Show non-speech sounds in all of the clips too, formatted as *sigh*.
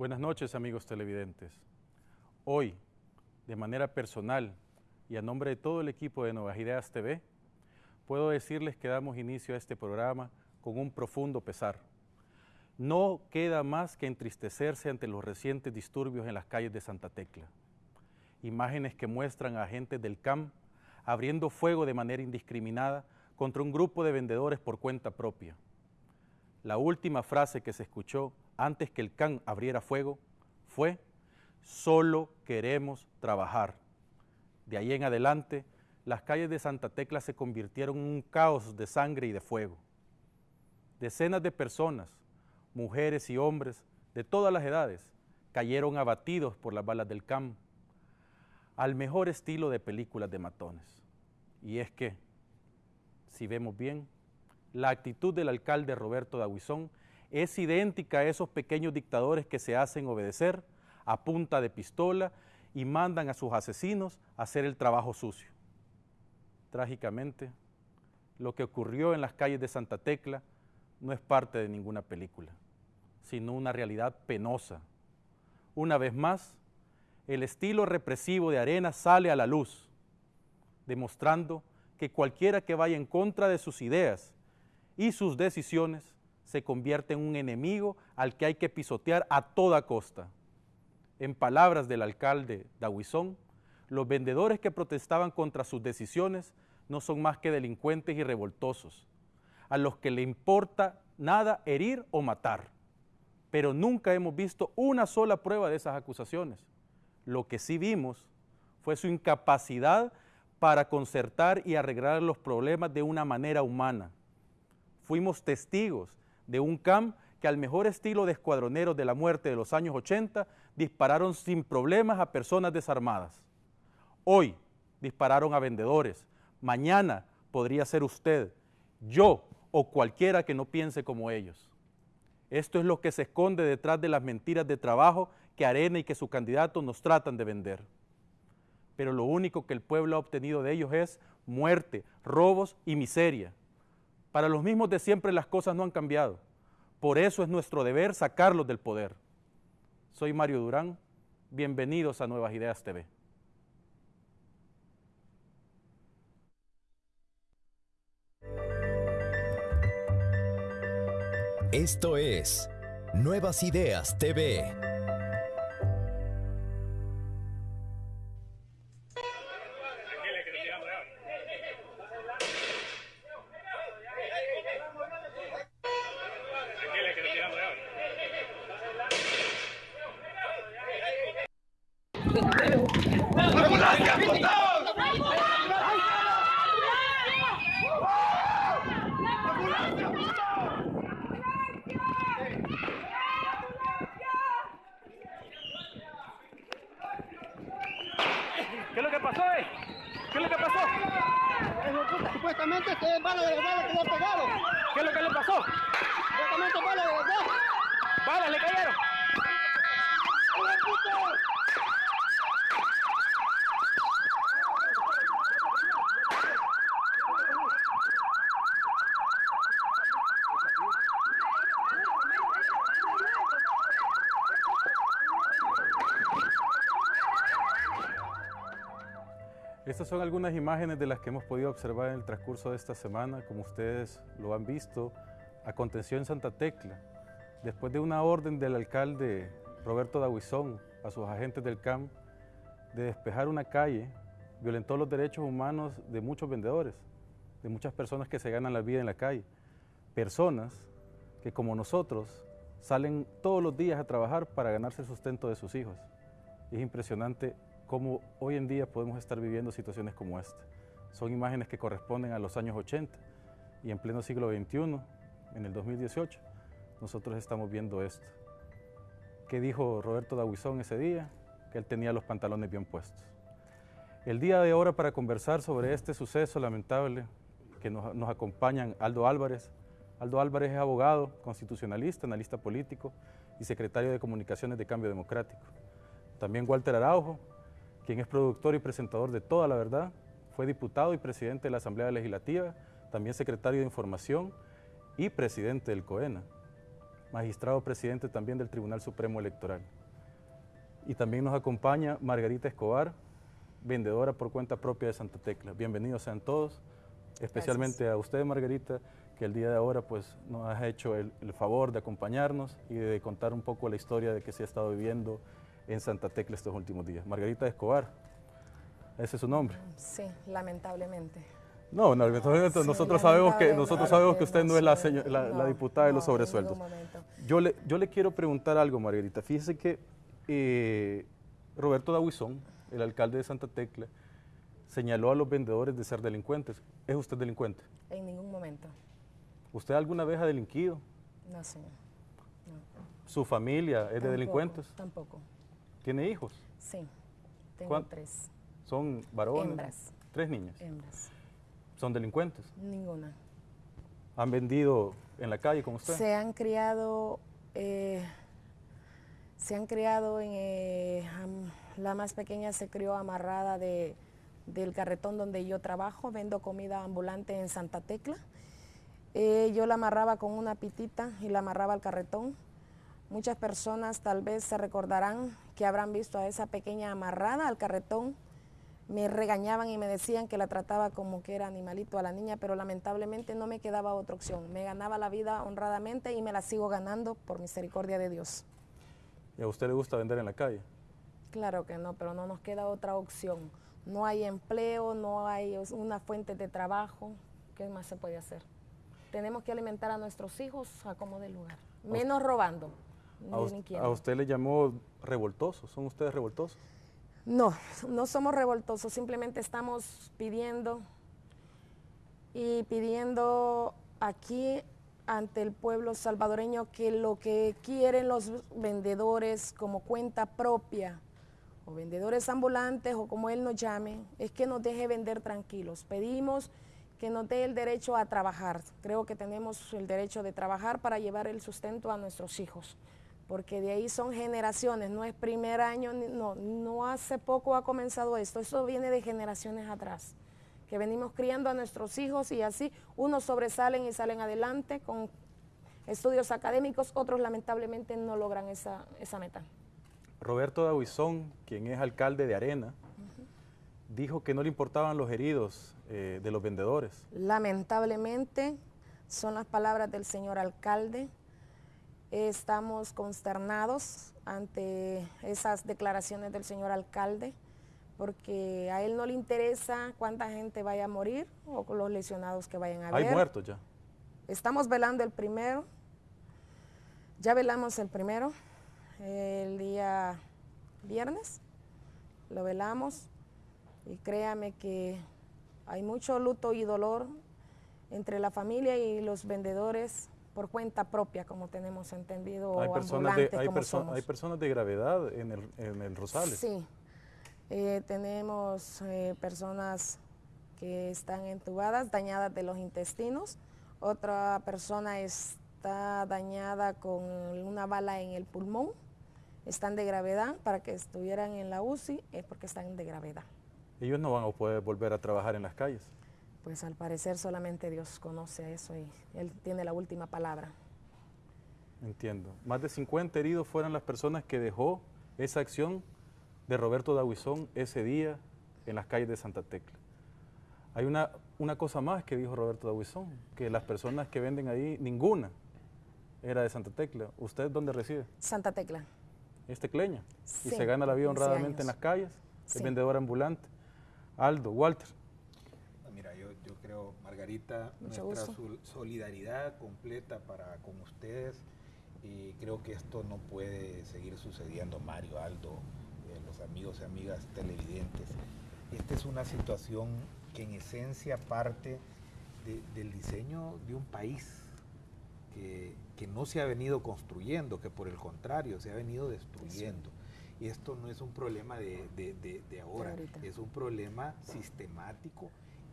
Buenas noches amigos televidentes. Hoy, de manera personal y a nombre de todo el equipo de Nuevas Ideas TV, puedo decirles que damos inicio a este programa con un profundo pesar. No queda más que entristecerse ante los recientes disturbios en las calles de Santa Tecla. Imágenes que muestran a agentes del CAM abriendo fuego de manera indiscriminada contra un grupo de vendedores por cuenta propia. La última frase que se escuchó antes que el CAN abriera fuego fue, solo queremos trabajar. De ahí en adelante, las calles de Santa Tecla se convirtieron en un caos de sangre y de fuego. Decenas de personas, mujeres y hombres de todas las edades, cayeron abatidos por las balas del CAM, al mejor estilo de películas de matones. Y es que, si vemos bien, la actitud del alcalde Roberto Daguizón es idéntica a esos pequeños dictadores que se hacen obedecer a punta de pistola y mandan a sus asesinos a hacer el trabajo sucio. Trágicamente, lo que ocurrió en las calles de Santa Tecla no es parte de ninguna película, sino una realidad penosa. Una vez más, el estilo represivo de Arena sale a la luz, demostrando que cualquiera que vaya en contra de sus ideas y sus decisiones se convierte en un enemigo al que hay que pisotear a toda costa. En palabras del alcalde Dahuizón, los vendedores que protestaban contra sus decisiones no son más que delincuentes y revoltosos, a los que le importa nada herir o matar. Pero nunca hemos visto una sola prueba de esas acusaciones. Lo que sí vimos fue su incapacidad para concertar y arreglar los problemas de una manera humana. Fuimos testigos de un CAM que al mejor estilo de escuadroneros de la muerte de los años 80 dispararon sin problemas a personas desarmadas. Hoy dispararon a vendedores, mañana podría ser usted, yo o cualquiera que no piense como ellos. Esto es lo que se esconde detrás de las mentiras de trabajo que Arena y que su candidato nos tratan de vender. Pero lo único que el pueblo ha obtenido de ellos es muerte, robos y miseria. Para los mismos de siempre las cosas no han cambiado. Por eso es nuestro deber sacarlos del poder. Soy Mario Durán. Bienvenidos a Nuevas Ideas TV. Esto es Nuevas Ideas TV. Son algunas imágenes de las que hemos podido observar en el transcurso de esta semana, como ustedes lo han visto, a contención en Santa Tecla, después de una orden del alcalde Roberto Daguizón a sus agentes del CAM de despejar una calle, violentó los derechos humanos de muchos vendedores, de muchas personas que se ganan la vida en la calle, personas que como nosotros salen todos los días a trabajar para ganarse el sustento de sus hijos. Es impresionante cómo hoy en día podemos estar viviendo situaciones como esta. Son imágenes que corresponden a los años 80 y en pleno siglo XXI, en el 2018, nosotros estamos viendo esto. ¿Qué dijo Roberto Daguizón ese día? Que él tenía los pantalones bien puestos. El día de ahora para conversar sobre este suceso lamentable que nos, nos acompañan Aldo Álvarez. Aldo Álvarez es abogado, constitucionalista, analista político y secretario de Comunicaciones de Cambio Democrático. También Walter Araujo, quien es productor y presentador de Toda la Verdad, fue diputado y presidente de la Asamblea Legislativa, también secretario de Información y presidente del COENA. magistrado presidente también del Tribunal Supremo Electoral. Y también nos acompaña Margarita Escobar, vendedora por cuenta propia de Santa Tecla. Bienvenidos sean todos, especialmente a usted, Margarita, que el día de ahora pues, nos ha hecho el, favor de acompañarnos y de contar un poco la historia de que se ha estado viviendo en Santa Tecla estos últimos días. Margarita Escobar, ese es su nombre. Sí, lamentablemente. No, no nosotros sabemos que nosotros sabemos que usted no es la, diputada de los sobresueldos. Yo le, yo le quiero preguntar algo, Margarita. Fíjese que eh, Roberto Dahuizón, el alcalde de Santa Tecla, señaló a los vendedores de ser delincuentes. ¿Es usted delincuente? En ningún momento. ¿Usted alguna vez ha delinquido? No, señor. ¿Su familia es de delincuentes? Tampoco. ¿Tiene hijos? Sí, tengo tres. ¿Son varones? Hembras. ¿Tres niñas? Hembras. ¿Son delincuentes? Ninguna. ¿Han vendido en la calle con usted? Se han criado, eh, se han criado en, eh, la más pequeña se crió amarrada de, del carretón donde yo trabajo, vendo comida ambulante en Santa Tecla. Eh, yo la amarraba con una pitita y la amarraba al carretón. Muchas personas tal vez se recordarán que habrán visto a esa pequeña amarrada al carretón me regañaban y me decían que la trataba como que era animalito a la niña, pero lamentablemente no me quedaba otra opción. Me ganaba la vida honradamente y me la sigo ganando por misericordia de Dios. ¿Y a usted le gusta vender en la calle? Claro que no, pero no nos queda otra opción. No hay empleo, no hay una fuente de trabajo. ¿Qué más se puede hacer? Tenemos que alimentar a nuestros hijos a como de lugar, menos robando. A usted le llamó revoltosos, ¿son ustedes revoltosos? No, no somos revoltosos, simplemente estamos pidiendo y pidiendo aquí ante el pueblo salvadoreño que lo que quieren los vendedores como cuenta propia o vendedores ambulantes o como él nos llame, es que nos deje vender tranquilos. Pedimos que nos dé el derecho a trabajar. Creo que tenemos el derecho de trabajar para llevar el sustento a nuestros hijos porque de ahí son generaciones, no es primer año, no, no hace poco ha comenzado esto, eso viene de generaciones atrás, que venimos criando a nuestros hijos y así unos sobresalen y salen adelante con estudios académicos, otros lamentablemente no logran esa, meta. Roberto Dahuizón, quien es alcalde de Arena, dijo que no le importaban los heridos eh, de los vendedores. Lamentablemente son las palabras del señor alcalde, Estamos consternados ante esas declaraciones del señor alcalde, porque a él no le interesa cuánta gente vaya a morir o los lesionados que vayan a haber. Hay muertos ya. Estamos velando el primero, ya velamos el primero, el día viernes, lo velamos y créame que hay mucho luto y dolor entre la familia y los vendedores por cuenta propia, como tenemos entendido, hay personas de, hay, hay personas de gravedad en el, en el Rosales. Sí, eh, tenemos eh, personas que están entubadas, dañadas de los intestinos, otra persona está dañada con una bala en el pulmón, están de gravedad, para que estuvieran en la UCI es porque están de gravedad. Ellos no van a poder volver a trabajar en las calles pues al parecer solamente Dios conoce eso y Él tiene la última palabra. Entiendo. Más de 50 heridos fueron las personas que dejó esa acción de Roberto Dahuizón ese día en las calles de Santa Tecla. Hay una, una cosa más que dijo Roberto Dahuizón, que las personas que venden ahí, ninguna era de Santa Tecla. ¿Usted dónde reside? Santa Tecla. ¿Es tecleña? y se gana la vida honradamente en las calles, es vendedor ambulante. Aldo, Walter, Margarita, nuestra solidaridad completa para con ustedes y creo que esto no puede seguir sucediendo, Mario, Aldo, eh, los amigos y amigas televidentes. Esta es una situación que en esencia parte del diseño de un país que, no se ha venido construyendo, que por el contrario se ha venido destruyendo. Y esto no es un problema de, de ahora, es un problema sistemático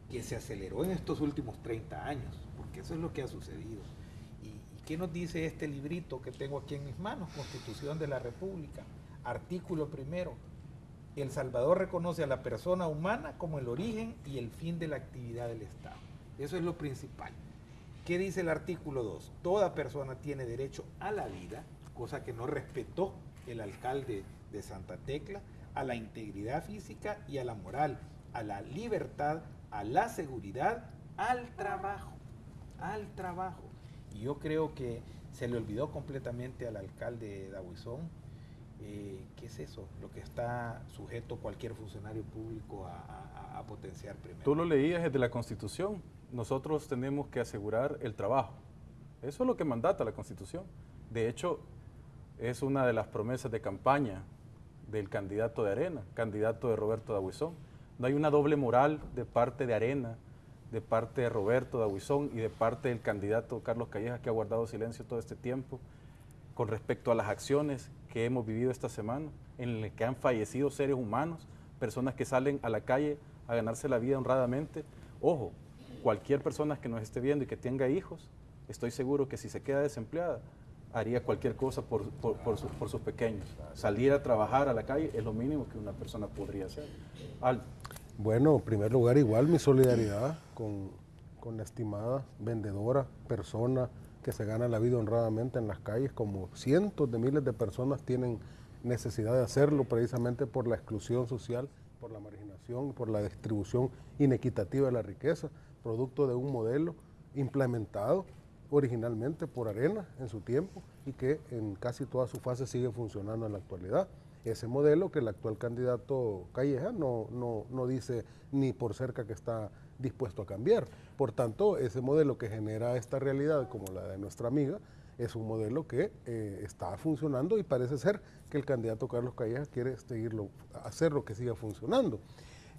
que se aceleró en estos últimos 30 años, porque eso es lo que ha sucedido. ¿Y, qué nos dice este librito que tengo aquí en mis manos? Constitución de la República, artículo primero. El Salvador reconoce a la persona humana como el origen y el fin de la actividad del Estado. Eso es lo principal. ¿Qué dice el artículo 2? Toda persona tiene derecho a la vida, cosa que no respetó el alcalde de Santa Tecla, a la integridad física y a la moral, a la libertad, a la seguridad, al trabajo, al trabajo. Y yo creo que se le olvidó completamente al alcalde Dahuizón, eh, ¿qué es eso? Lo que está sujeto cualquier funcionario público a, potenciar primero. Tú lo leías desde la Constitución, nosotros tenemos que asegurar el trabajo. Eso es lo que mandata la Constitución. De hecho, es una de las promesas de campaña del candidato de Arena, candidato de Roberto Dahuizón. No hay una doble moral de parte de Arena, de parte de Roberto Dahuizón y de parte del candidato Carlos Calleja, que ha guardado silencio todo este tiempo con respecto a las acciones que hemos vivido esta semana, en las que han fallecido seres humanos, personas que salen a la calle a ganarse la vida honradamente. Ojo, cualquier persona que nos esté viendo y que tenga hijos, estoy seguro que si se queda desempleada, haría cualquier cosa por, sus pequeños. Salir a trabajar a la calle es lo mínimo que una persona podría hacer. Bueno, en primer lugar, igual mi solidaridad con, con la estimada vendedora, persona que se gana la vida honradamente en las calles, como cientos de miles de personas tienen necesidad de hacerlo precisamente por la exclusión social, por la marginación, por la distribución inequitativa de la riqueza producto de un modelo implementado originalmente por Arena en su tiempo y que en casi toda su fase sigue funcionando en la actualidad. Ese modelo que el actual candidato Calleja no, no, dice ni por cerca que está dispuesto a cambiar. Por tanto, ese modelo que genera esta realidad como la de nuestra amiga es un modelo que eh, está funcionando y parece ser que el candidato Carlos Calleja quiere seguirlo, hacerlo que siga funcionando.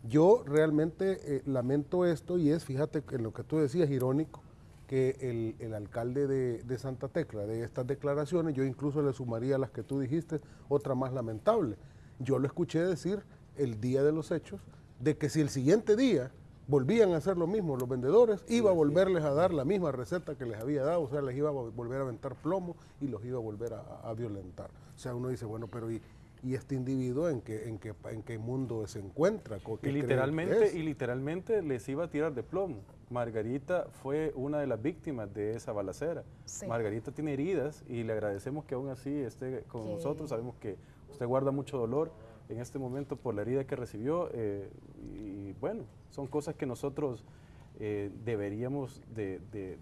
Yo realmente eh, lamento esto y es, fíjate, en lo que tú decías, irónico, que el, alcalde de, Santa Tecla de estas declaraciones, yo incluso le sumaría a las que tú dijiste, otra más lamentable. Yo lo escuché decir el día de los hechos, de que si el siguiente día volvían a hacer lo mismo los vendedores, iba a volverles a dar la misma receta que les había dado, o sea, les iba a volver a aventar plomo y los iba a volver a, a violentar. O sea, uno dice, bueno, pero ¿y, y este individuo en qué, en qué, en qué mundo se encuentra. Y literalmente, y literalmente les iba a tirar de plomo. Margarita fue una de las víctimas de esa balacera. Margarita tiene heridas y le agradecemos que aún así esté con nosotros. Sabemos que usted guarda mucho dolor en este momento por la herida que recibió. Eh, y bueno, son cosas que nosotros eh, deberíamos de de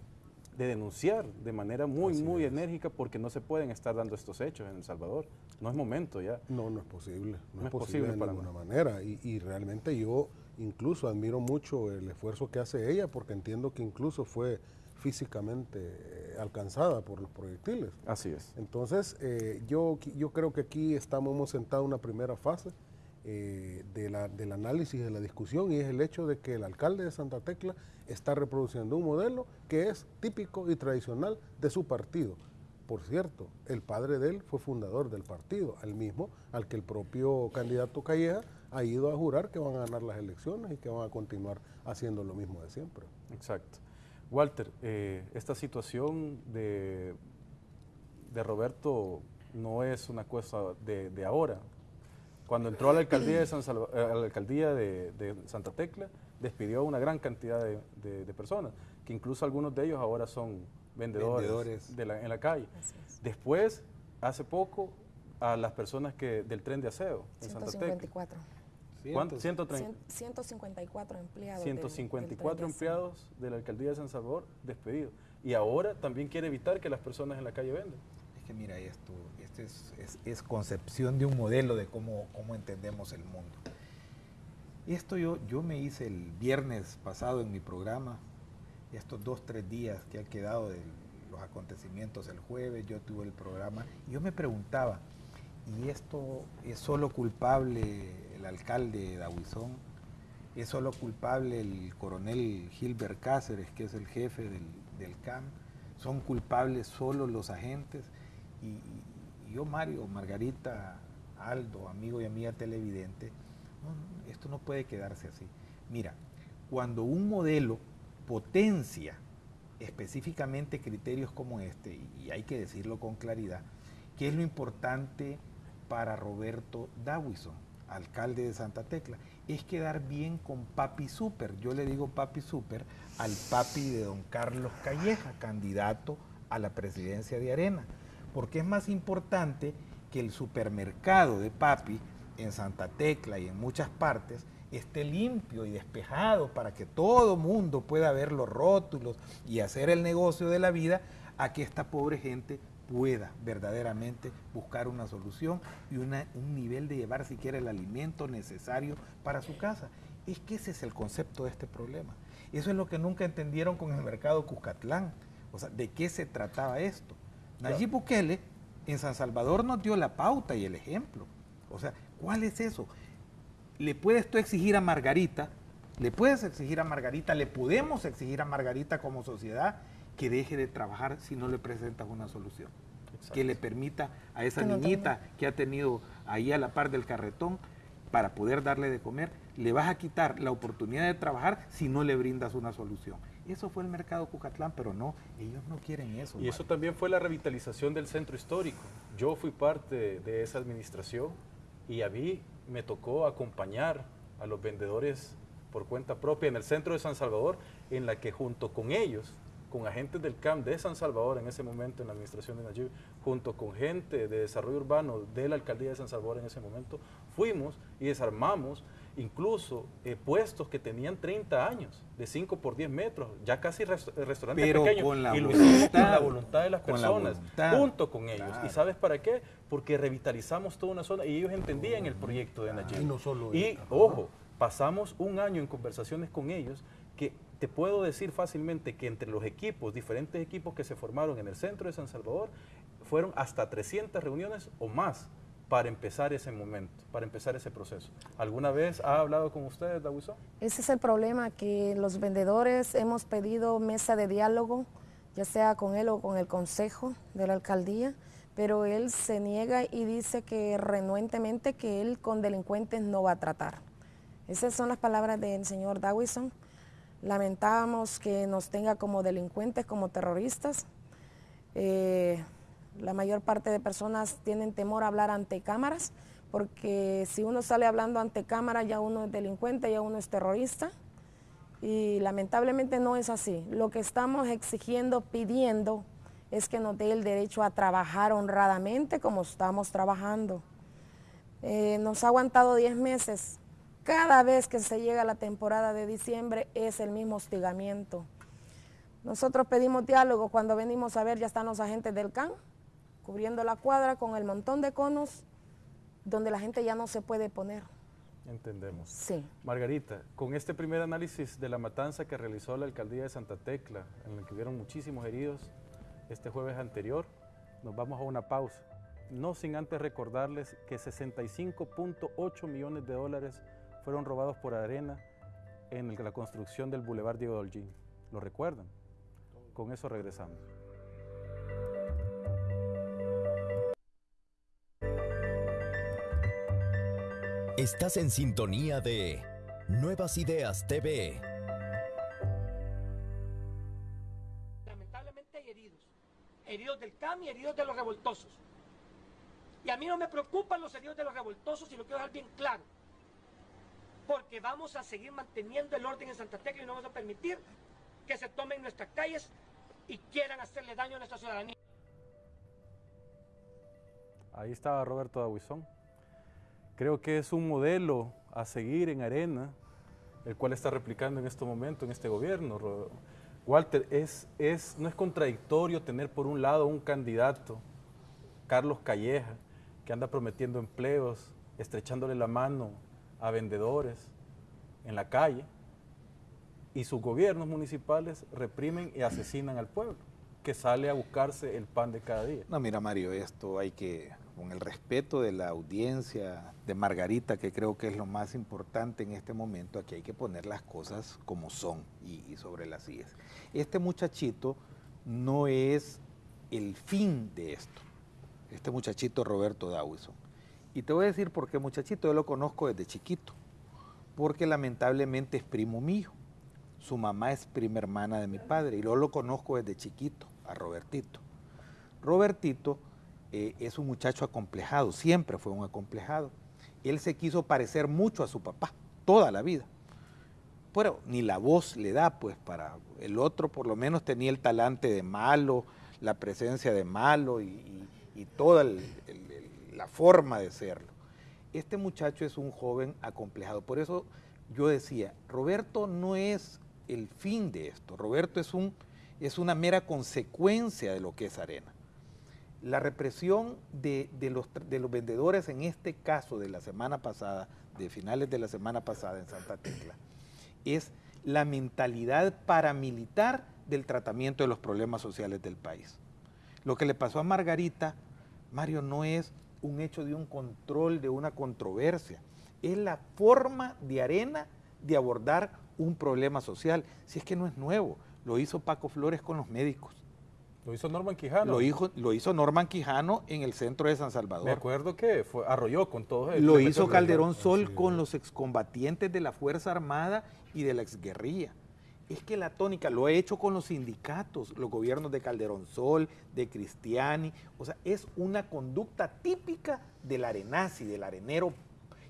denunciar de manera muy, muy enérgica porque no se pueden estar dando estos hechos en El Salvador. No es momento ya. No, no es posible. No, es, posible, de ninguna manera. Y, realmente yo incluso admiro mucho el esfuerzo que hace ella porque entiendo que incluso fue físicamente eh, alcanzada por los proyectiles. Así es. Entonces, eh, yo, yo creo que aquí estamos, hemos sentado una primera fase eh, de la, del análisis, de la discusión, y es el hecho de que el alcalde de Santa Tecla está reproduciendo un modelo que es típico y tradicional de su partido. Por cierto, el padre de él fue fundador del partido, al mismo al que el propio candidato Calleja ha ido a jurar que van a ganar las elecciones y que van a continuar haciendo lo mismo de siempre. Exacto. Walter, eh, esta situación de, de Roberto no es una cosa de, de ahora, cuando entró a la alcaldía de, San eh, a la alcaldía de, Santa Tecla, despidió a una gran cantidad de, personas, que incluso algunos de ellos ahora son vendedores, en la calle. Después, hace poco, a las personas que del tren de aseo en Santa Tecla. ¿Cuántos? 154 empleados. 154 empleados de la alcaldía de San Salvador despedidos. Y ahora también quiere evitar que las personas en la calle vendan. Es que mira esto, es, concepción de un modelo de cómo, cómo entendemos el mundo. Esto yo, yo me hice el viernes pasado en mi programa, estos dos, tres días que han quedado de los acontecimientos el jueves, yo tuve el programa, yo me preguntaba, ¿y esto es solo culpable el alcalde de ¿Es solo culpable el coronel Gilbert Cáceres, que es el jefe del, del CAM? ¿Son culpables solo los agentes? Yo, Mario, Margarita, Aldo, amigo y amiga televidente, esto no puede quedarse así. Mira, cuando un modelo potencia específicamente criterios como este, y hay que decirlo con claridad, ¿qué es lo importante para Roberto Dawison? alcalde de Santa Tecla, es quedar bien con Papi Super. Yo le digo Papi Super al papi de don Carlos Calleja, candidato a la presidencia de Arena, porque es más importante que el supermercado de Papi en Santa Tecla y en muchas partes esté limpio y despejado para que todo mundo pueda ver los rótulos y hacer el negocio de la vida, a que esta pobre gente pueda verdaderamente buscar una solución y un nivel de llevar siquiera el alimento necesario para su casa. Es que ese es el concepto de este problema. Eso es lo que nunca entendieron con el mercado Cuscatlán. O sea, ¿de qué se trataba esto? Nayib Bukele en San Salvador nos dio la pauta y el ejemplo. O sea, ¿cuál es eso? Le puedes tú exigir a Margarita, le puedes exigir a Margarita, le podemos exigir a Margarita como sociedad que deje de trabajar si no le presentas una solución. Que le permita a esa niñita que ha tenido ahí a la par del carretón para poder darle de comer, le vas a quitar la oportunidad de trabajar si no le brindas una solución. Eso fue el mercado Cucatlán, pero no, ellos no quieren eso. Y eso también fue la revitalización del centro histórico. Yo fui parte de esa administración y a mí me tocó acompañar a los vendedores por cuenta propia en el centro de San Salvador, en la que junto con ellos con agentes del CAM de San Salvador en ese momento, en la administración de Nayib, junto con gente de desarrollo urbano de la alcaldía de San Salvador en ese momento, fuimos y desarmamos incluso eh, puestos que tenían 30 años, de 5 por 10 metros, ya casi restaurantes pequeños, y lo hicimos con la voluntad de las personas, junto con ellos. ¿Y sabes para qué? Porque revitalizamos toda una zona y ellos entendían el proyecto de Nayib. Y no solo Y, ojo, pasamos un año en conversaciones con ellos que te puedo decir fácilmente que entre los equipos, diferentes equipos que se formaron en el centro de San Salvador, fueron hasta 300 reuniones o más para empezar ese momento, para empezar ese proceso. ¿Alguna vez ha hablado con ustedes, Dawisón? Ese es el problema, que los vendedores hemos pedido mesa de diálogo, ya sea con él o con el consejo de la alcaldía, pero él se niega y dice que renuentemente que él con delincuentes no va a tratar. Esas son las palabras del señor Dawison. Lamentamos que nos tenga como delincuentes, como terroristas. Eh, la mayor parte de personas tienen temor a hablar ante cámaras, porque si uno sale hablando ante cámara ya uno es delincuente, ya uno es terrorista. Y lamentablemente no es así. Lo que estamos exigiendo, pidiendo, es que nos dé el derecho a trabajar honradamente como estamos trabajando. Eh, nos ha aguantado 10 meses, cada vez que se llega la temporada de diciembre es el mismo hostigamiento. Nosotros pedimos diálogo, cuando venimos a ver ya están los agentes del CAN cubriendo la cuadra con el montón de conos donde la gente ya no se puede poner. Entendemos. Sí. Margarita, con este primer análisis de la matanza que realizó la alcaldía de Santa Tecla, en el que hubieron muchísimos heridos este jueves anterior, nos vamos a una pausa. No sin antes recordarles que 65.8 millones de dólares fueron robados por arena en la construcción del Boulevard Diego Dolgín. ¿Lo recuerdan? Con eso regresamos. Estás en sintonía de Nuevas Ideas TV. Lamentablemente hay heridos. Heridos del CAM y heridos de los revoltosos. Y a mí no me preocupan los heridos de los revoltosos y lo quiero dejar bien claro porque vamos a seguir manteniendo el orden en Santa Tecla y no vamos a permitir que se tomen nuestras calles y quieran hacerle daño a nuestra ciudadanía. Ahí estaba Roberto Dahuizón. Creo que es un modelo a seguir en Arena, el cual está replicando en este momento, en este gobierno. Walter, es, es, no es contradictorio tener por un lado un candidato, Carlos Calleja, que anda prometiendo empleos, estrechándole la mano a vendedores en la calle y sus gobiernos municipales reprimen y asesinan al pueblo que sale a buscarse el pan de cada día. No, mira Mario, esto hay que, con el respeto de la audiencia de Margarita, que creo que es lo más importante en este momento, aquí hay que poner las cosas como son y, sobre las IES. Este muchachito no es el fin de esto, este muchachito Roberto Dawison y te voy a decir por qué, muchachito, yo lo conozco desde chiquito, porque lamentablemente es primo mío. Su mamá es prima hermana de mi padre y yo lo conozco desde chiquito, a Robertito. Robertito eh, es un muchacho acomplejado, siempre fue un acomplejado. él se quiso parecer mucho a su papá, toda la vida. Pero ni la voz le da, pues, para el otro por lo menos tenía el talante de malo, la presencia de malo y, toda la forma de serlo. Este muchacho es un joven acomplejado. Por eso yo decía, Roberto no es el fin de esto. Roberto es, un, es una mera consecuencia de lo que es Arena. La represión de, los, los vendedores en este caso de la semana pasada, de finales de la semana pasada en Santa Tecla, es la mentalidad paramilitar del tratamiento de los problemas sociales del país. Lo que le pasó a Margarita, Mario, no es un hecho de un control, de una controversia, es la forma de arena de abordar un problema social. Si es que no es nuevo, lo hizo Paco Flores con los médicos. Lo hizo Norman Quijano. Lo hizo, lo hizo Norman Quijano en el centro de San Salvador. Me acuerdo que fue, arrolló con todo eso. Lo hizo Calderón Sol con los excombatientes de la Fuerza Armada y de la exguerrilla. Es que la tónica lo ha hecho con los sindicatos, los gobiernos de Calderón Sol, de Cristiani. O sea, es una conducta típica del arenazi, del arenero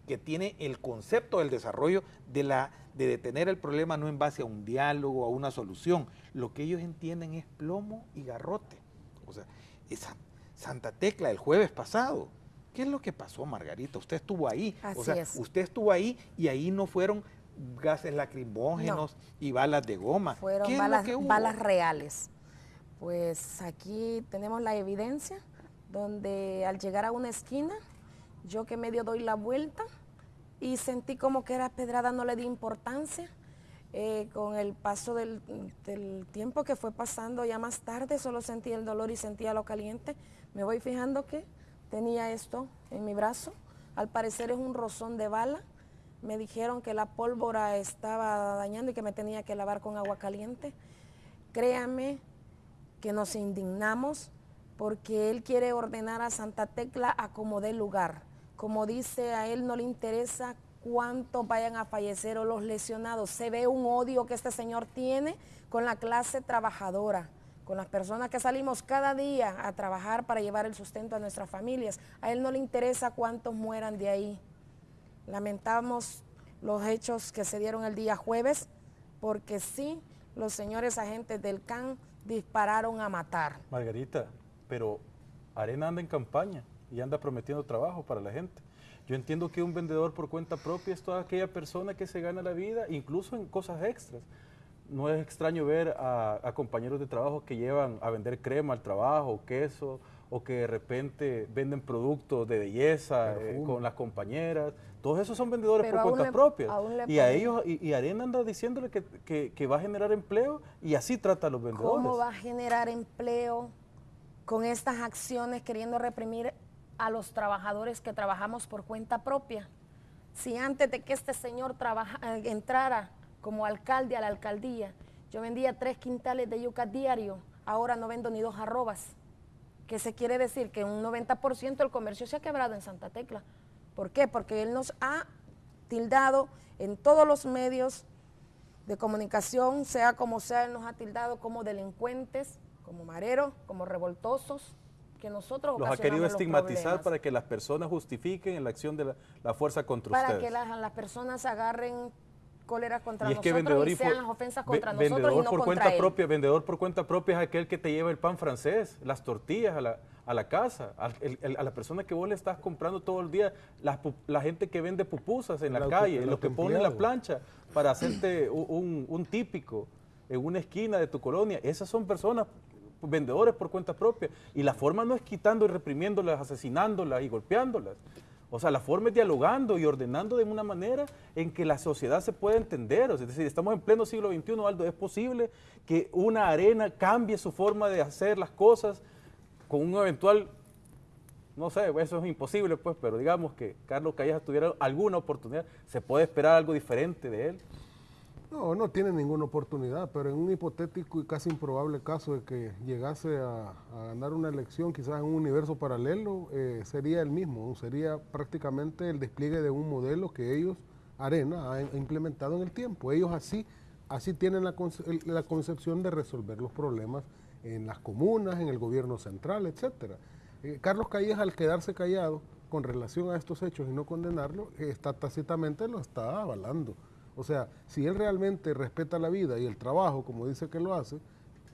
que tiene el concepto del desarrollo de, la, de detener el problema no en base a un diálogo, a una solución. Lo que ellos entienden es plomo y garrote. O sea, esa Santa Tecla el jueves pasado. ¿Qué es lo que pasó, Margarita? Usted estuvo ahí. o sea, usted estuvo ahí y ahí no fueron gases lacrimógenos y balas de goma. Fueron balas, balas reales. Pues aquí tenemos la evidencia donde al llegar a una esquina yo que medio doy la vuelta y sentí como que era pedrada, no le di importancia. Eh, con el paso del, tiempo que fue pasando ya más tarde, solo sentí el dolor y sentía lo caliente. Me voy fijando que tenía esto en mi brazo. Al parecer es un rozón de bala. Me dijeron que la pólvora estaba dañando y que me tenía que lavar con agua caliente. Créame que nos indignamos porque él quiere ordenar a Santa Tecla a como dé lugar. Como dice, a él no le interesa cuántos vayan a fallecer o los lesionados. Se ve un odio que este señor tiene con la clase trabajadora, con las personas que salimos cada día a trabajar para llevar el sustento a nuestras familias. A él no le interesa cuántos mueran de ahí. Lamentamos los hechos que se dieron el día jueves, porque sí, los señores agentes del CAN dispararon a matar. Margarita, pero Arena anda en campaña y anda prometiendo trabajo para la gente. Yo entiendo que un vendedor por cuenta propia es toda aquella persona que se gana la vida, incluso en cosas extras. No es extraño ver a, compañeros de trabajo que llevan a vender crema al trabajo, queso, o que de repente venden productos de belleza eh, con las compañeras. Todos esos son vendedores por cuenta propia. Y a ellos, y, Arena anda diciéndole que, que, va a generar empleo y así trata a los vendedores. ¿Cómo va a generar empleo con estas acciones queriendo reprimir a los trabajadores que trabajamos por cuenta propia. Si antes de que este señor eh, entrara como alcalde a la alcaldía, yo vendía tres quintales de yuca diario, ahora no vendo ni dos arrobas. ¿Qué se quiere decir? Que un 90% del comercio se ha quebrado en Santa Tecla. ¿Por qué? Porque él nos ha tildado en todos los medios de comunicación, sea como sea, él nos ha tildado como delincuentes, como mareros, como revoltosos, que nosotros los ha querido estigmatizar para que las personas justifiquen la acción de la, fuerza contra para ustedes. Para que las personas agarren cólera contra nosotros y sean las ofensas contra nosotros y no por contra cuenta propia vendedor por cuenta propia es aquel que te lleva el pan francés las tortillas a la, a la casa a, la persona que vos le estás comprando todo el día la, la gente que vende pupusas en la, calle lo que pone en la plancha para hacerte un, un típico en una esquina de tu colonia esas son personas vendedores por cuenta propia. Y la forma no es quitando y reprimiéndolas, asesinándolas y golpeándolas. O sea, la forma es dialogando y ordenando de una manera en que la sociedad se pueda entender. es decir, estamos en pleno siglo XXI, Aldo, es posible que una arena cambie su forma de hacer las cosas con un eventual, no sé, eso es imposible, pues, pero digamos que Carlos Calleja tuviera alguna oportunidad, se puede esperar algo diferente de él. No, no tiene ninguna oportunidad, pero en un hipotético y casi improbable caso de que llegase a, ganar una elección, quizás en un universo paralelo, eh, sería el mismo, sería prácticamente el despliegue de un modelo que ellos, Arena, ha implementado en el tiempo. Ellos así, así tienen la, concepción de resolver los problemas en las comunas, en el gobierno central, etcétera. Eh, Carlos Calleja, al quedarse callado, con relación a estos hechos y no condenarlo, está tácitamente lo está avalando. O sea, si él realmente respeta la vida y el trabajo, como dice que lo hace,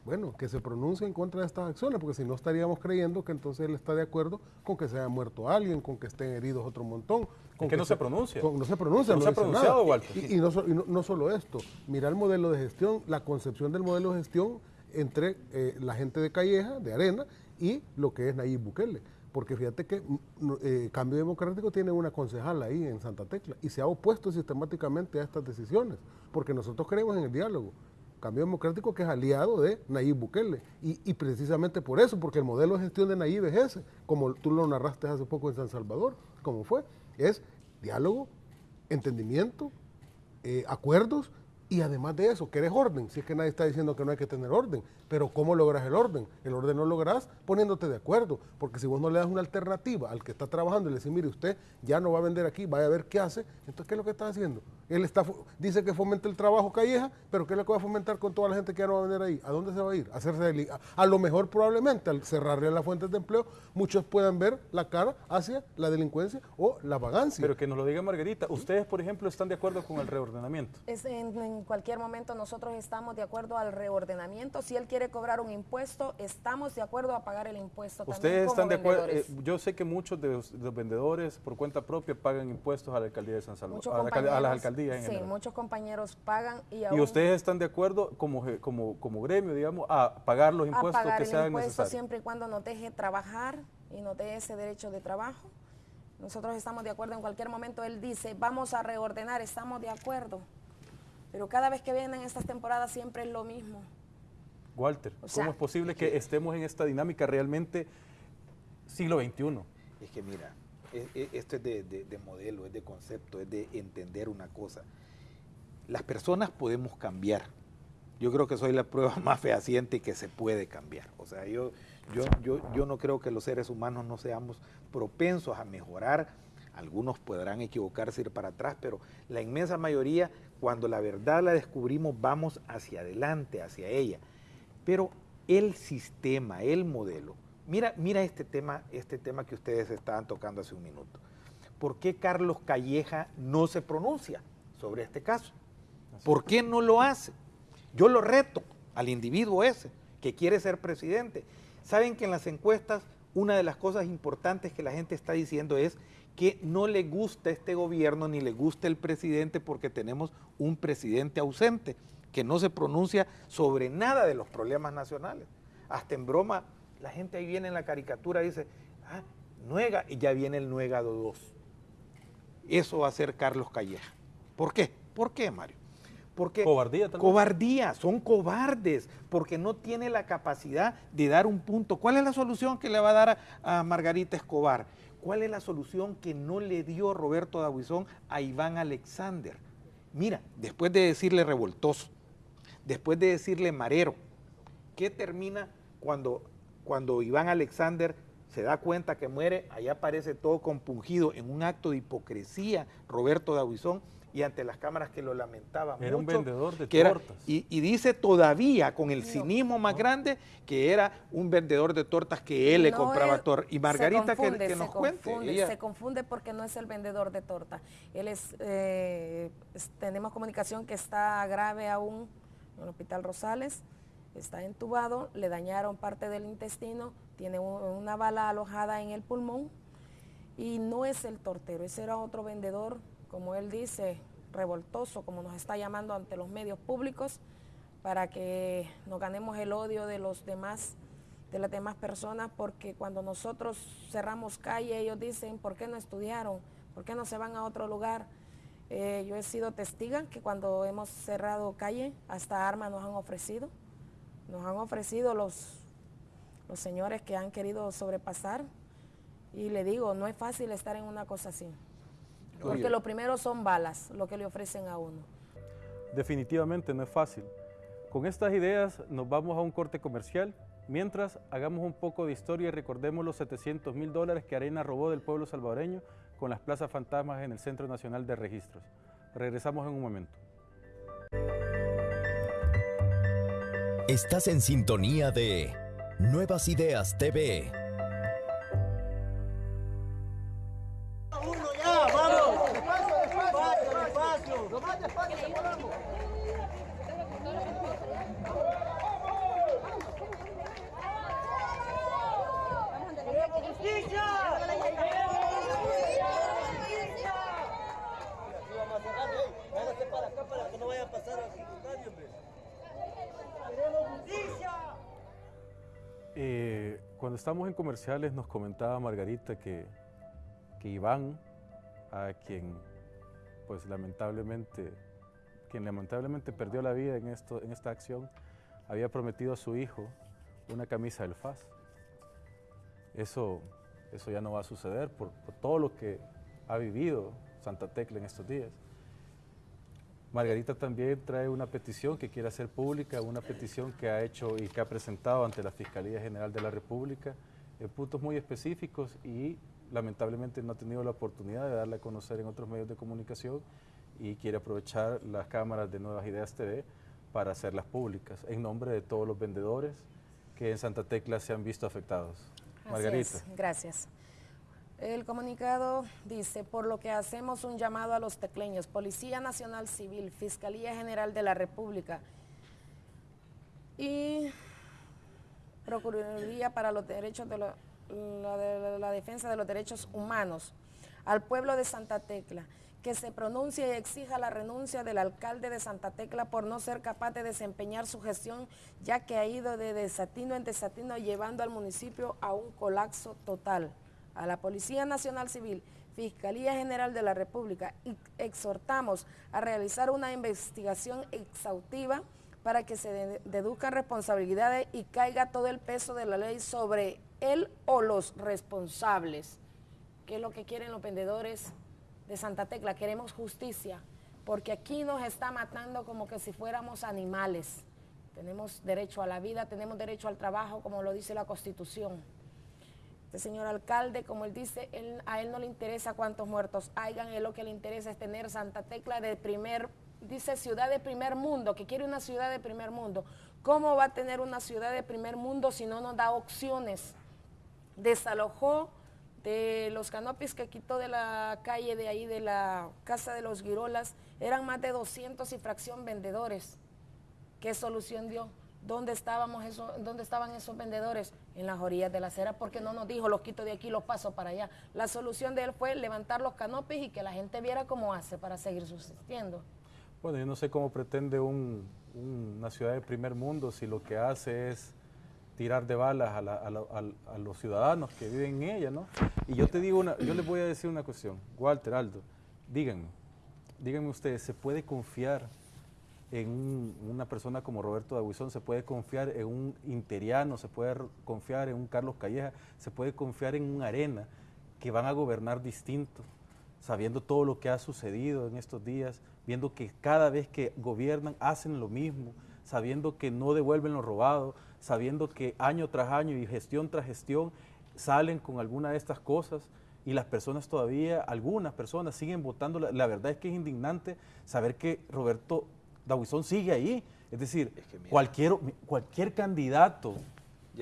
bueno, que se pronuncie en contra de estas acciones, porque si no estaríamos creyendo que entonces él está de acuerdo con que se haya muerto alguien, con que estén heridos otro montón. Con que, no se, pronuncia. no se pronuncia. No, se ha pronunciado, Walter. Y, no, no, solo esto, mira el modelo de gestión, la concepción del modelo de gestión entre eh, la gente de Calleja, de Arena, y lo que es Nayib Bukele. Porque fíjate que mm, eh, Cambio Democrático tiene una concejal ahí en Santa Tecla y se ha opuesto sistemáticamente a estas decisiones, porque nosotros creemos en el diálogo. Cambio Democrático que es aliado de Nayib Bukele. Y, precisamente por eso, porque el modelo de gestión de Nayib es ese, como tú lo narraste hace poco en San Salvador, como fue, es diálogo, entendimiento, eh, acuerdos y además de eso, ¿querés orden? Si es que nadie está diciendo que no hay que tener orden, pero ¿cómo logras el orden? El orden no logras poniéndote de acuerdo, porque si vos no le das una alternativa al que está trabajando y le decís, mire, usted ya no va a vender aquí, vaya a ver qué hace, entonces ¿qué es lo que está haciendo? Él está, dice que fomenta el trabajo calleja, pero ¿qué es lo que va a fomentar con toda la gente que ya no va a vender ahí? ¿A dónde se va a ir? A, hacerse a, lo mejor probablemente al cerrarle las fuentes de empleo, muchos puedan ver la cara hacia la delincuencia o la vagancia. Pero que nos lo diga Margarita, ¿ustedes, por ejemplo, están de acuerdo con el reordenamiento? Es en, en cualquier momento nosotros estamos de acuerdo al reordenamiento. Si él quiere cobrar un impuesto, estamos de acuerdo a pagar el impuesto. Ustedes están de acuerdo. Eh, yo sé que muchos de los, vendedores por cuenta propia pagan impuestos a la alcaldía de San Salvador, a, las alcaldías. sí, muchos compañeros pagan y ¿Y ustedes están de acuerdo como, como, como gremio, digamos, a pagar los impuestos a pagar que el sean impuesto siempre y cuando nos deje trabajar y nos dé ese derecho de trabajo. Nosotros estamos de acuerdo en cualquier momento. Él dice, vamos a reordenar, estamos de acuerdo. Pero cada vez que vienen estas temporadas siempre es lo mismo. Walter, ¿cómo es posible que estemos en esta dinámica realmente siglo XXI? Es que mira, e, e, esto es de, modelo, es de concepto, es de entender una cosa. Las personas podemos cambiar. Yo creo que soy la prueba *laughs* más fehaciente que se puede cambiar. O sea, yo, yo, yo, yo no creo que los seres humanos no seamos propensos a mejorar. Algunos podrán equivocarse, ir para atrás, pero la inmensa mayoría cuando la verdad la descubrimos, vamos hacia adelante, hacia ella. Pero el sistema, el modelo, mira, mira este tema, este tema que ustedes estaban tocando hace un minuto. ¿Por qué Carlos Calleja no se pronuncia sobre este caso? ¿Por qué no lo hace? Yo lo reto al individuo ese que quiere ser presidente. Saben que en las encuestas una de las cosas importantes que la gente está diciendo es que no le gusta este gobierno ni le gusta el presidente porque tenemos un presidente ausente que no se pronuncia sobre nada de los problemas nacionales. Hasta en broma, la gente ahí viene en la caricatura y dice, ah, Nuega, y ya viene el Nuegado 2. Eso va a ser Carlos Calleja. ¿Por qué? ¿Por qué, Mario? Porque cobardía, cobardía, son cobardes, porque no tiene la capacidad de dar un punto. ¿Cuál es la solución que le va a dar a Margarita Escobar? ¿Cuál es la solución que no le dio Roberto Dabuizón a Iván Alexander? Mira, después de decirle revoltoso, después de decirle marero, ¿qué termina cuando, cuando Iván Alexander se da cuenta que muere? Allá aparece todo compungido en un acto de hipocresía Roberto Dabuizón y ante las cámaras que lo lamentaba era un vendedor de tortas. y, dice todavía con el cinismo más grande que era un vendedor de tortas que él le compraba tortas. Y Margarita que, nos cuente. Se confunde porque no es el vendedor de tortas. Él eh, es, tenemos comunicación que está grave aún en el Hospital Rosales, está entubado, le dañaron parte del intestino, tiene una bala alojada en el pulmón y no es el tortero, ese era otro vendedor como él dice, revoltoso, como nos está llamando ante los medios públicos, para que nos ganemos el odio de los demás, de las demás personas, porque cuando nosotros cerramos calle, ellos dicen, ¿por qué no estudiaron? ¿Por qué no se van a otro lugar? Eh, yo he sido testiga que cuando hemos cerrado calle, hasta armas nos han ofrecido. Nos han ofrecido los, los señores que han querido sobrepasar. Y le digo, no es fácil estar en una cosa así. Porque lo primero son balas, lo que le ofrecen a uno. Definitivamente no es fácil. Con estas ideas nos vamos a un corte comercial. Mientras hagamos un poco de historia y recordemos los 700 mil dólares que Arena robó del pueblo salvadoreño con las plazas fantasmas en el Centro Nacional de Registros. Regresamos en un momento. Estás en sintonía de Nuevas Ideas TV. En comerciales nos comentaba Margarita que, que Iván, a quien pues lamentablemente, quien lamentablemente perdió la vida en, esto, en esta acción, había prometido a su hijo una camisa del FAS. Eso, eso ya no va a suceder por, por todo lo que ha vivido Santa Tecla en estos días. Margarita también trae una petición que quiere hacer pública, una petición que ha hecho y que ha presentado ante la Fiscalía General de la República en puntos muy específicos y lamentablemente no ha tenido la oportunidad de darla a conocer en otros medios de comunicación y quiere aprovechar las cámaras de Nuevas Ideas TV para hacerlas públicas en nombre de todos los vendedores que en Santa Tecla se han visto afectados. Margarita. Gracias. El comunicado dice, por lo que hacemos un llamado a los tecleños, Policía Nacional Civil, Fiscalía General de la República y Procuraduría para los Derechos de, la, Defensa de los Derechos Humanos, al pueblo de Santa Tecla, que se pronuncie y exija la renuncia del alcalde de Santa Tecla por no ser capaz de desempeñar su gestión, ya que ha ido de desatino en desatino llevando al municipio a un colapso total. A la Policía Nacional Civil, Fiscalía General de la República exhortamos a realizar una investigación exhaustiva para que se deduzcan responsabilidades y caiga todo el peso de la ley sobre él o los responsables. ¿Qué es lo que quieren los vendedores de Santa Tecla? Queremos justicia, porque aquí nos está matando como que si fuéramos animales. Tenemos derecho a la vida, tenemos derecho al trabajo, como lo dice la Constitución. Este señor alcalde, como él dice, a él no le interesa cuántos muertos hayan, él lo que le interesa es tener Santa Tecla de primer, dice ciudad de primer mundo, que quiere una ciudad de primer mundo. ¿Cómo va a tener una ciudad de primer mundo si no nos da opciones? Desalojó de los canopis que quitó de la calle de ahí, de la casa de los Girolas, eran más de 200 y fracción vendedores. ¿Qué solución dio? ¿Dónde, estábamos ¿Dónde estaban esos vendedores? En las orillas de la acera, porque no nos dijo, los quito de aquí, los paso para allá. La solución de él fue levantar los canopis y que la gente viera cómo hace para seguir subsistiendo. Bueno, yo no sé cómo pretende una ciudad de primer mundo si lo que hace es tirar de balas a, los ciudadanos que viven en ella, ¿no? Y yo te digo una, yo les voy a decir una cuestión, Walter, Aldo, díganme, díganme ustedes, ¿se puede confiar en una persona como Roberto Daguizón, se puede confiar en un Interiano, se puede confiar en un Carlos Calleja, se puede confiar en un Arena, que van a gobernar distinto, sabiendo todo lo que ha sucedido en estos días, viendo que cada vez que gobiernan hacen lo mismo, sabiendo que no devuelven lo robado, sabiendo que año tras año y gestión tras gestión salen con alguna de estas cosas y las personas todavía, algunas personas siguen votando. La, verdad es que es indignante saber que Roberto Dawison sigue ahí. Es decir, cualquier, cualquier candidato,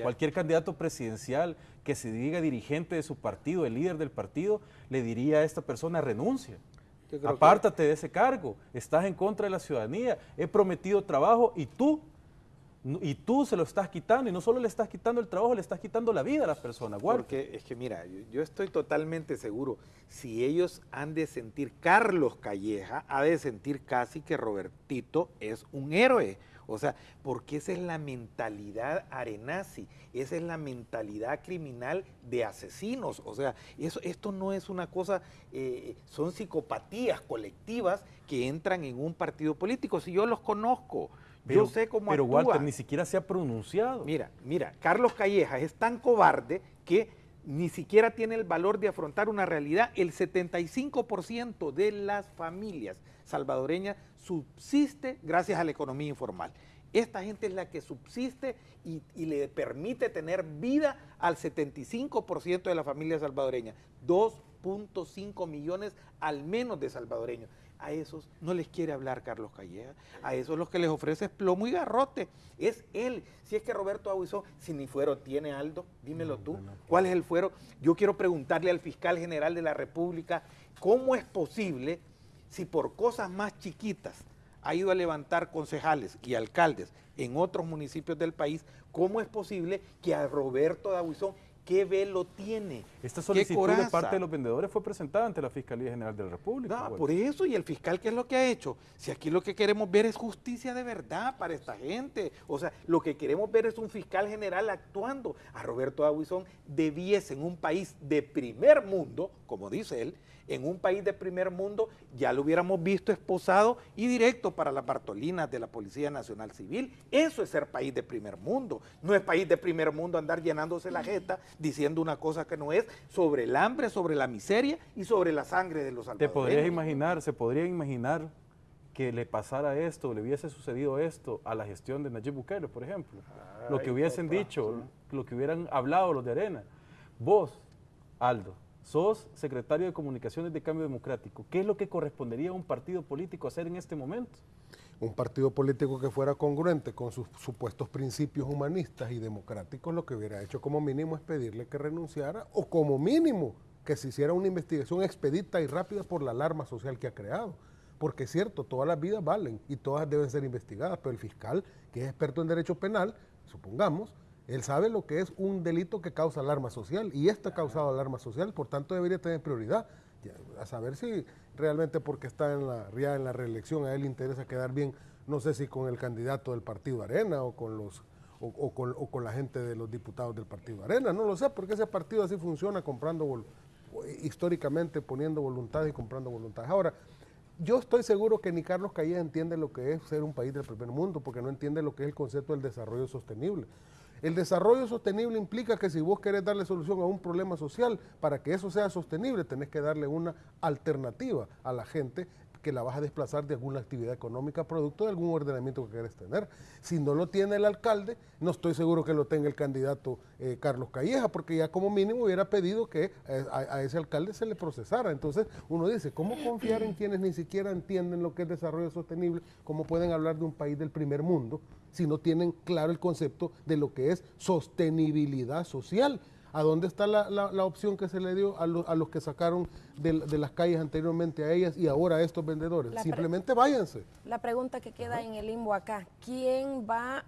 cualquier candidato presidencial que se diga dirigente de su partido, el líder del partido, le diría a esta persona renuncia. Apártate de ese cargo, estás en contra de la ciudadanía, he prometido trabajo y tú y tú se lo estás quitando, y no solo le estás quitando el trabajo, le estás quitando la vida a las personas. Porque es que mira, yo, estoy totalmente seguro, si ellos han de sentir, Carlos Calleja ha de sentir casi que Robertito es un héroe. O sea, porque esa es la mentalidad arenazi, esa es la mentalidad criminal de asesinos. O sea, eso, esto no es una cosa, eh, son psicopatías colectivas que entran en un partido político. Si yo los conozco, yo sé cómo Pero Walter ni siquiera se ha pronunciado. Mira, mira, Carlos Calleja es tan cobarde que ni siquiera tiene el valor de afrontar una realidad. El 75% de las familias salvadoreñas subsiste gracias a la economía informal. Esta gente es la que subsiste y, y le permite tener vida al 75% de la familia salvadoreña. 2.5 millones al menos de salvadoreños a esos no les quiere hablar Carlos Calleja, a esos los que les ofrece es plomo y garrote, es él. Si es que Roberto Aguizón, si ni fuero tiene Aldo, dímelo tú, ¿cuál es el fuero? Yo quiero preguntarle al fiscal general de la República, ¿cómo es posible si por cosas más chiquitas ha ido a levantar concejales y alcaldes en otros municipios del país, ¿cómo es posible que a Roberto Aguizón ¿Qué velo tiene? Esta solicitud de parte de los vendedores fue presentada ante la Fiscalía General de la República. No, por eso, y el fiscal, ¿qué es lo que ha hecho? Si aquí lo que queremos ver es justicia de verdad para esta gente. O sea, lo que queremos ver es un fiscal general actuando. A Roberto Aguizón debiese en un país de primer mundo, como dice él, en un país de primer mundo ya lo hubiéramos visto esposado y directo para las Bartolinas de la Policía Nacional Civil. Eso es ser país de primer mundo. No es país de primer mundo andar llenándose la jeta diciendo una cosa que no es sobre el hambre, sobre la miseria y sobre la sangre de los salvadoreños. ¿Te podrías imaginar, se podría imaginar que le pasara esto, le hubiese sucedido esto a la gestión de Nayib Bukele, por ejemplo? lo que hubiesen dicho, lo que hubieran hablado los de Arena. Vos, Aldo, sos secretario de Comunicaciones de Cambio Democrático. ¿Qué es lo que correspondería a un partido político hacer en este momento? Un partido político que fuera congruente con sus supuestos principios humanistas y democráticos, lo que hubiera hecho como mínimo es pedirle que renunciara o como mínimo que se hiciera una investigación expedita y rápida por la alarma social que ha creado. Porque es cierto, todas las vidas valen y todas deben ser investigadas, pero el fiscal, que es experto en derecho penal, supongamos, él sabe lo que es un delito que causa alarma social y esto ha causado alarma social, por tanto debería tener prioridad. A saber si realmente porque está en la, en la reelección a él le interesa quedar bien, no sé si con el candidato del partido Arena o con los o, con, la gente de los diputados del partido Arena, no lo sé, porque ese partido así funciona comprando históricamente poniendo voluntad y comprando voluntad. Ahora, yo estoy seguro que ni Carlos Calles entiende lo que es ser un país del primer mundo, porque no entiende lo que es el concepto del desarrollo sostenible. El desarrollo sostenible implica que si vos querés darle solución a un problema social, para que eso sea sostenible, tenés que darle una alternativa a la gente que la vas a desplazar de alguna actividad económica producto de algún ordenamiento que quieres tener. Si no lo tiene el alcalde, no estoy seguro que lo tenga el candidato eh, Carlos Calleja, porque ya como mínimo hubiera pedido que eh, a, ese alcalde se le procesara. Entonces uno dice, ¿cómo confiar en quienes ni siquiera entienden lo que es desarrollo sostenible? ¿Cómo pueden hablar de un país del primer mundo si no tienen claro el concepto de lo que es sostenibilidad social? ¿A dónde está la, opción que se le dio a, los que sacaron de, las calles anteriormente a ellas y ahora a estos vendedores? Simplemente váyanse. La pregunta que queda en el limbo acá, ¿quién va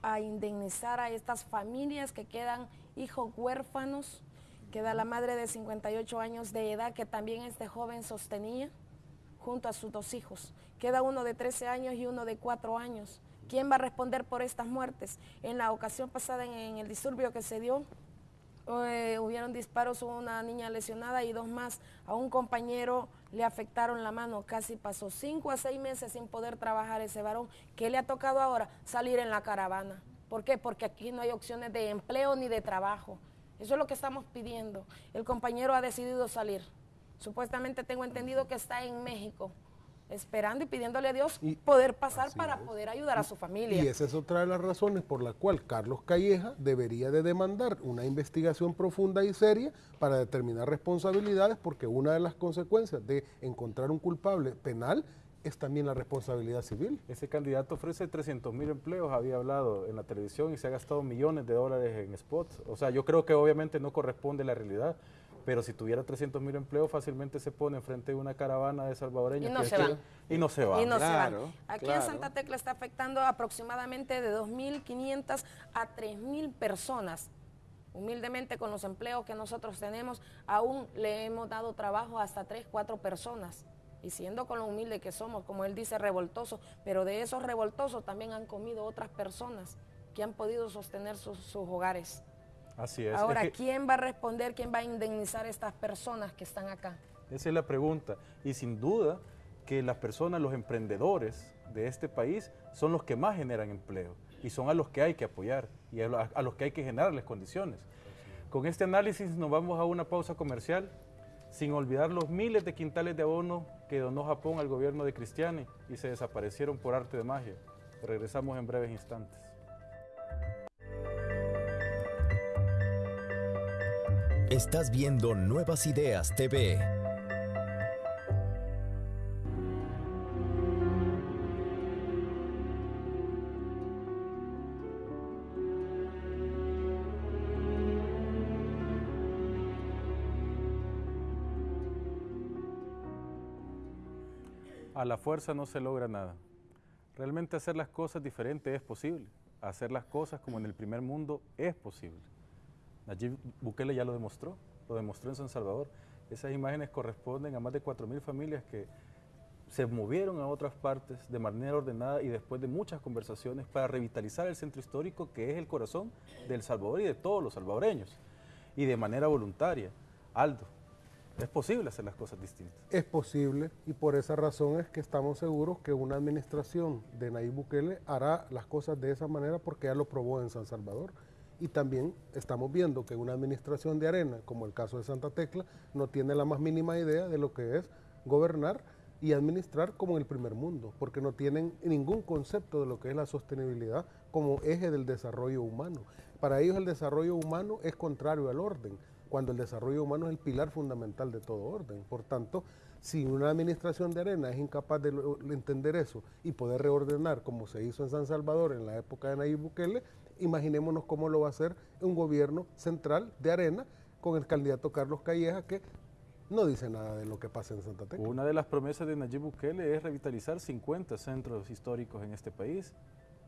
a indemnizar a estas familias que quedan hijos huérfanos? Queda la madre de 58 años de edad que también este joven sostenía junto a sus dos hijos. Queda uno de 13 años y uno de 4 años. ¿Quién va a responder por estas muertes? En la ocasión pasada, en el disturbio que se dio, eh, hubieron disparos, hubo una niña lesionada y dos más. A un compañero le afectaron la mano, casi pasó cinco a seis meses sin poder trabajar ese varón. ¿Qué le ha tocado ahora? Salir en la caravana. ¿Por qué? Porque aquí no hay opciones de empleo ni de trabajo. Eso es lo que estamos pidiendo. El compañero ha decidido salir. Supuestamente tengo entendido que está en México esperando y pidiéndole a Dios poder pasar para poder ayudar a su familia. Y esa es otra de las razones por la cual Carlos Calleja debería de demandar una investigación profunda y seria para determinar responsabilidades, porque una de las consecuencias de encontrar un culpable penal es también la responsabilidad civil. Ese candidato ofrece 300 mil empleos, había hablado en la televisión y se ha gastado millones de dólares en spots. O sea, yo creo que obviamente no corresponde a la realidad pero si tuviera 300 mil empleos, fácilmente se pone enfrente de una caravana de salvadoreños. Y no, se, van. y no se van. Y no se van. Aquí en Santa Tecla está afectando aproximadamente de 2.500 a 3.000 personas. Humildemente con los empleos que nosotros tenemos, aún le hemos dado trabajo hasta 3, 4 personas. Y siendo con lo humilde que somos, como él dice, revoltosos, pero de esos revoltosos también han comido otras personas que han podido sostener sus hogares. Así es. Ahora, *laughs* ¿quién va a responder, quién va a indemnizar a estas personas que están acá? Esa es la pregunta. Y sin duda que las personas, los emprendedores de este país son los que más generan empleo y son a los que hay que apoyar y a, los que hay que generarles condiciones. Con este análisis nos vamos a una pausa comercial sin olvidar los miles de quintales de abono que donó Japón al gobierno de Cristiani y se desaparecieron por arte de magia. Regresamos en breves instantes. Estás viendo Nuevas Ideas TV. A la fuerza no se logra nada. Realmente hacer las cosas diferentes es posible. Hacer las cosas como en el primer mundo es posible. Nayib Bukele ya lo demostró, lo demostró en San Salvador. Esas imágenes corresponden a más de 4.000 familias que se movieron a otras partes de manera ordenada y después de muchas conversaciones para revitalizar el centro histórico que es el corazón del Salvador y de todos los salvadoreños y de manera voluntaria. Aldo, es posible hacer las cosas distintas. Es posible y por esa razón es que estamos seguros que una administración de Nayib Bukele hará las cosas de esa manera porque ya lo probó en San Salvador. Y también estamos viendo que una administración de arena, como el caso de Santa Tecla, no tiene la más mínima idea de lo que es gobernar y administrar como en el primer mundo, porque no tienen ningún concepto de lo que es la sostenibilidad como eje del desarrollo humano. Para ellos el desarrollo humano es contrario al orden, cuando el desarrollo humano es el pilar fundamental de todo orden. Por tanto, si una administración de arena es incapaz de, entender eso y poder reordenar como se hizo en San Salvador en la época de Nayib Bukele, imaginémonos cómo lo va a hacer un gobierno central de arena con el candidato Carlos Calleja que no dice nada de lo que pasa en Santa Tecla. Una de las promesas de Nayib Bukele es revitalizar 50 centros históricos en este país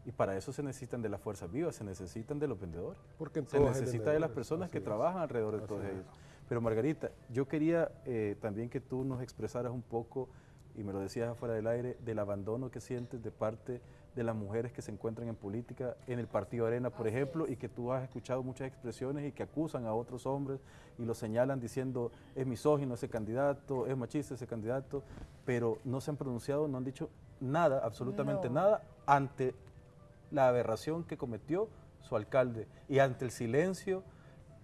y para eso se necesitan de las fuerzas vivas, se necesitan de los vendedores. Porque se necesita de las personas que trabajan alrededor de todos ellos. Pero Margarita, yo quería eh, también que tú nos expresaras un poco, y me lo decías afuera del aire, del abandono que sientes de parte de las mujeres que se encuentran en política, en el Partido Arena, por ejemplo, y que tú has escuchado muchas expresiones y que acusan a otros hombres y lo señalan diciendo es misógino ese candidato, es machista ese candidato, pero no se han pronunciado, no han dicho nada, absolutamente nada, ante la aberración que cometió su alcalde y ante el silencio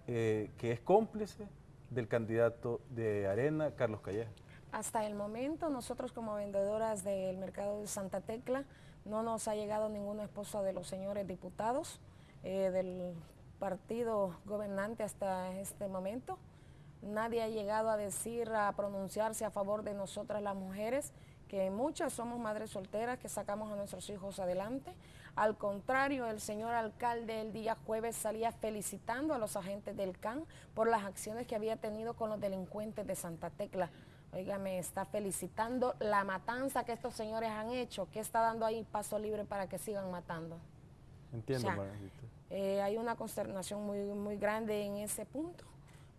eh, que es cómplice del candidato de Arena, Carlos Calleja. Hasta el momento, nosotros como vendedoras del mercado de Santa Tecla, no nos ha llegado ninguna esposa de los señores diputados eh, del partido gobernante hasta este momento. Nadie ha llegado a decir, a pronunciarse a favor de nosotras las mujeres que muchas somos madres solteras que sacamos a nuestros hijos adelante. Al contrario, el señor alcalde el día jueves salía felicitando a los agentes del CAN por las acciones que había tenido con los delincuentes de Santa Tecla. Oiga, me está felicitando la matanza que estos señores han hecho, que está dando ahí paso libre para que sigan matando. Entiendo, eh, Hay una consternación muy, muy grande en ese punto,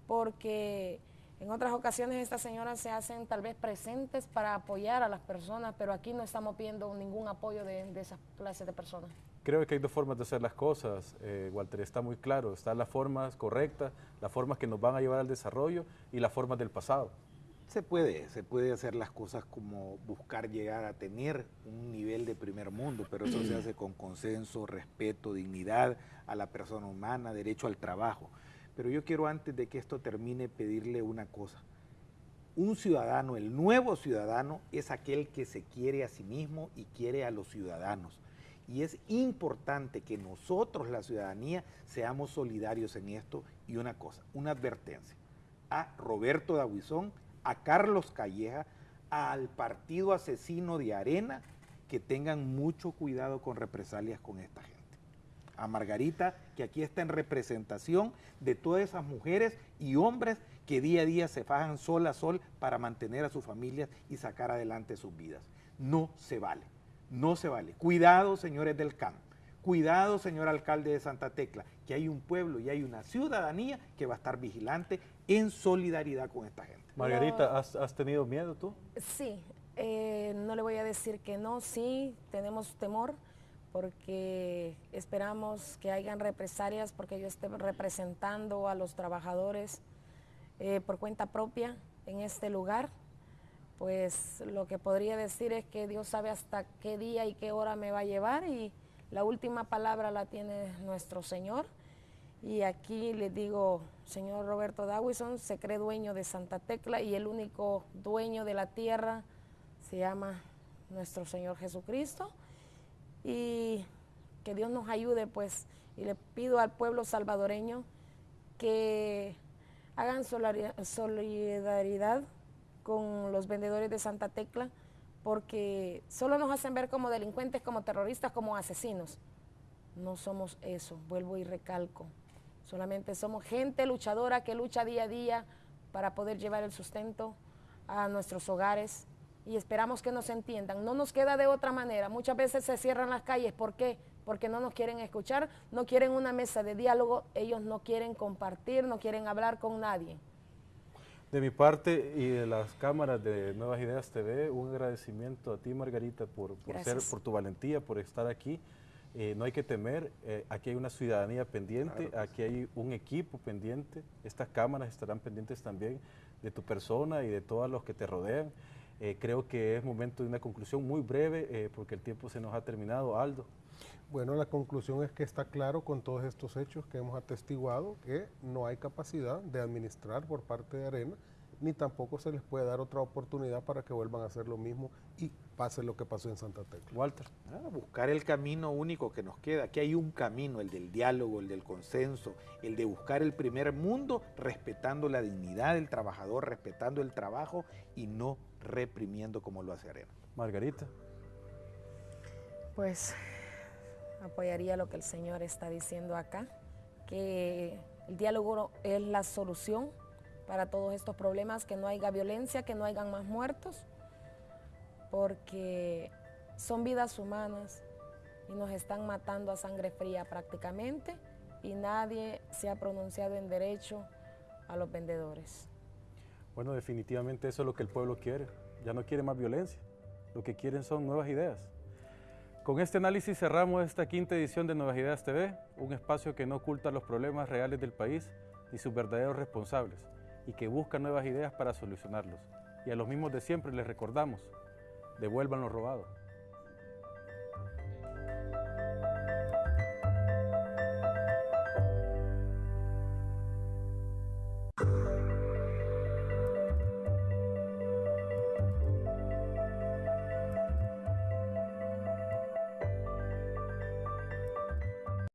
porque en otras ocasiones estas señoras se hacen tal vez presentes para apoyar a las personas, pero aquí no estamos pidiendo ningún apoyo de, de esas clases de personas. Creo que hay dos formas de hacer las cosas, eh, Walter, está muy claro. Están las formas correctas, las formas que nos van a llevar al desarrollo y las formas del pasado. Se puede, se puede hacer las cosas como buscar llegar a tener un nivel de primer mundo, pero eso se hace con consenso, respeto, dignidad a la persona humana, derecho al trabajo. Pero yo quiero antes de que esto termine pedirle una cosa. Un ciudadano, el nuevo ciudadano, es aquel que se quiere a sí mismo y quiere a los ciudadanos. Y es importante que nosotros, la ciudadanía, seamos solidarios en esto. Y una cosa, una advertencia a Roberto Daguizón, a Carlos Calleja, al partido asesino de Arena, que tengan mucho cuidado con represalias con esta gente a Margarita, que aquí está en representación de todas esas mujeres y hombres que día a día se fajan sol a sol para mantener a sus familias y sacar adelante sus vidas. No se vale, no se vale. Cuidado, señores del CAN. Cuidado, señor alcalde de Santa Tecla, que hay un pueblo y hay una ciudadanía que va a estar vigilante en solidaridad con esta gente. Margarita, ¿has, tenido miedo tú? Sí, eh, no le voy a decir que no, sí, tenemos temor porque esperamos que hayan represalias porque yo esté representando a los trabajadores eh, por cuenta propia en este lugar. Pues lo que podría decir es que Dios sabe hasta qué día y qué hora me va a llevar y la última palabra la tiene nuestro Señor. Y aquí le digo, señor Roberto Dawison se cree dueño de Santa Tecla y el único dueño de la tierra se llama nuestro Señor Jesucristo y que Dios nos ayude, pues, y le pido al pueblo salvadoreño que hagan solidaridad con los vendedores de Santa Tecla, porque solo nos hacen ver como delincuentes, como terroristas, como asesinos. No somos eso, vuelvo y recalco. Solamente somos gente luchadora que lucha día a día para poder llevar el sustento a nuestros hogares, y esperamos que nos entiendan. No nos queda de otra manera. Muchas veces se cierran las calles. ¿Por qué? porque no nos quieren escuchar, no quieren una mesa de diálogo, ellos no quieren compartir, no quieren hablar con nadie. De mi parte y de las cámaras de Nuevas Ideas TV, un agradecimiento a ti, Margarita, por, ser, por tu valentía, por estar aquí. Eh, no hay que temer, eh, aquí hay una ciudadanía pendiente, aquí hay un equipo pendiente, estas cámaras estarán pendientes también de tu persona y de todos los que te rodean. Eh, creo que es momento de una conclusión muy breve porque el tiempo se nos ha terminado. Aldo. Bueno, la conclusión es que está claro con todos estos hechos que hemos atestiguado que no hay capacidad de administrar por parte de Arena ni tampoco se les puede dar otra oportunidad para que vuelvan a hacer lo mismo y pase lo que pasó en Santa Tecla. Walter. Ah, buscar el camino único que nos queda. Aquí hay un camino, el del diálogo, el del consenso, el de buscar el primer mundo respetando la dignidad del trabajador, respetando el trabajo y no reprimiendo como lo hace Arena. Margarita. Pues apoyaría lo que el Señor está diciendo acá, que el diálogo es la solución para todos estos problemas, que no haya violencia, que no hayan más muertos, porque son vidas humanas y nos están matando a sangre fría prácticamente y nadie se ha pronunciado en derecho a los vendedores. Bueno, definitivamente eso es lo que el pueblo quiere. Ya no quiere más violencia. Lo que quieren son nuevas ideas. Con este análisis cerramos esta quinta edición de Nuevas Ideas TV, un espacio que no oculta los problemas reales del país ni sus verdaderos responsables y que busca nuevas ideas para solucionarlos. Y a los mismos de siempre les recordamos, devuelvan lo robado.